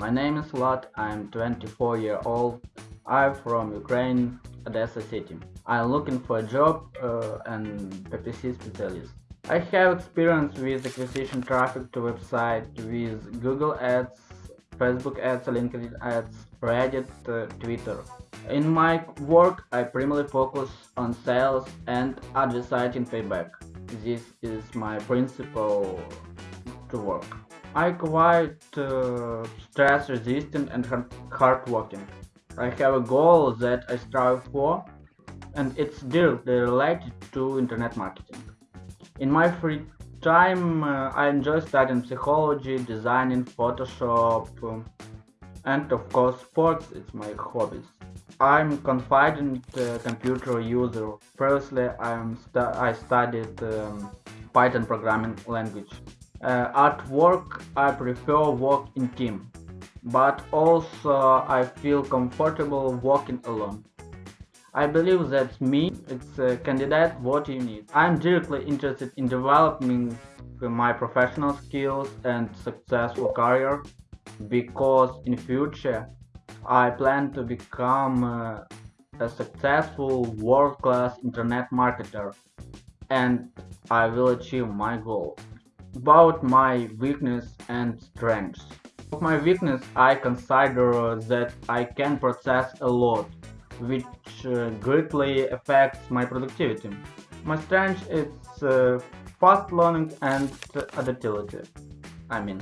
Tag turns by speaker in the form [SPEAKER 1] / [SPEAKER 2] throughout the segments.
[SPEAKER 1] My name is Vlad, I'm 24 year old. I'm from Ukraine, Odessa city. I'm looking for a job uh, and PPC specialist. I have experience with acquisition traffic to website with Google Ads, Facebook Ads, LinkedIn Ads, Reddit, uh, Twitter. In my work, I primarily focus on sales and advertising payback. This is my principle to work. I quite uh, stress resistant and hard working. I have a goal that I strive for and it's directly related to internet marketing. In my free time, uh, I enjoy studying psychology, designing, Photoshop, um, and of course sports, it's my hobbies. I'm confident uh, computer user. Previously, I'm stu I studied um, Python programming language. Uh, at work, I prefer work in team, but also I feel comfortable working alone. I believe that me, it's a candidate what you need. I'm directly interested in developing my professional skills and successful career because in future I plan to become uh, a successful world-class internet marketer and I will achieve my goal. About my weakness and strengths. Of my weakness I consider that I can process a lot, which uh, greatly affects my productivity. My strength is uh, fast learning and adaptability. I mean.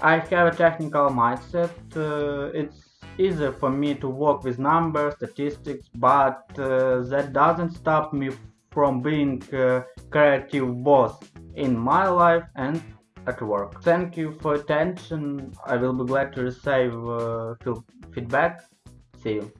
[SPEAKER 1] I have a technical mindset. Uh, it's easier for me to work with numbers, statistics, but that doesn't stop me from being a creative boss in my life and at work. Thank you for attention. I will be glad to receive uh, feedback. See you.